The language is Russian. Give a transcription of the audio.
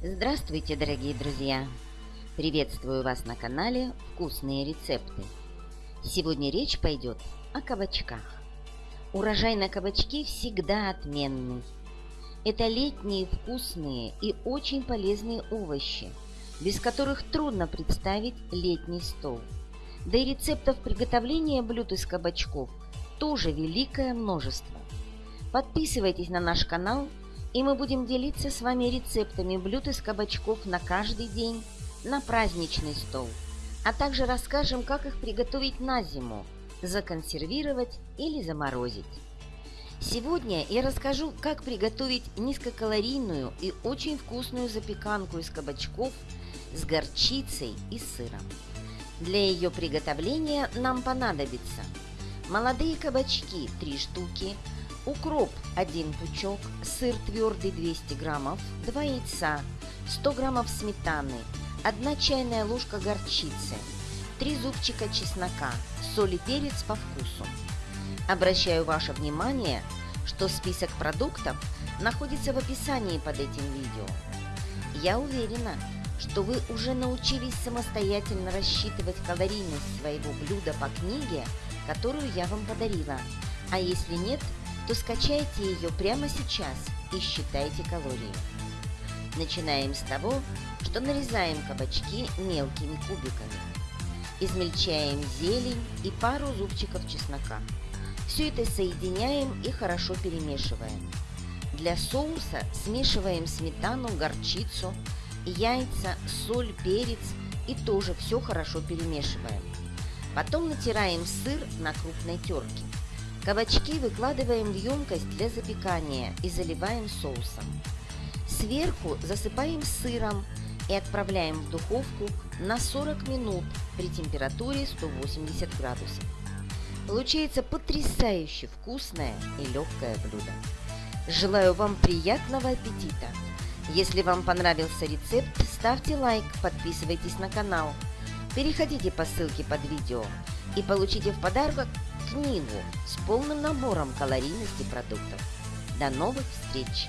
Здравствуйте, дорогие друзья! Приветствую вас на канале «Вкусные рецепты». Сегодня речь пойдет о кабачках. Урожай на кабачки всегда отменный. Это летние вкусные и очень полезные овощи, без которых трудно представить летний стол. Да и рецептов приготовления блюд из кабачков тоже великое множество. Подписывайтесь на наш канал – и мы будем делиться с вами рецептами блюд из кабачков на каждый день, на праздничный стол, а также расскажем, как их приготовить на зиму, законсервировать или заморозить. Сегодня я расскажу, как приготовить низкокалорийную и очень вкусную запеканку из кабачков с горчицей и сыром. Для ее приготовления нам понадобится молодые кабачки 3 штуки, укроп 1 пучок, сыр твердый 200 граммов, 2 яйца, 100 граммов сметаны, 1 чайная ложка горчицы, 3 зубчика чеснока, соль и перец по вкусу. Обращаю ваше внимание, что список продуктов находится в описании под этим видео. Я уверена, что вы уже научились самостоятельно рассчитывать калорийность своего блюда по книге, которую я вам подарила. А если нет, то скачайте ее прямо сейчас и считайте калории. Начинаем с того, что нарезаем кабачки мелкими кубиками. Измельчаем зелень и пару зубчиков чеснока. Все это соединяем и хорошо перемешиваем. Для соуса смешиваем сметану, горчицу, яйца, соль, перец и тоже все хорошо перемешиваем. Потом натираем сыр на крупной терке. Кабачки выкладываем в емкость для запекания и заливаем соусом. Сверху засыпаем сыром и отправляем в духовку на 40 минут при температуре 180 градусов. Получается потрясающе вкусное и легкое блюдо. Желаю вам приятного аппетита! Если вам понравился рецепт, ставьте лайк, подписывайтесь на канал, переходите по ссылке под видео и получите в подарок книгу с полным набором калорийности продуктов. До новых встреч!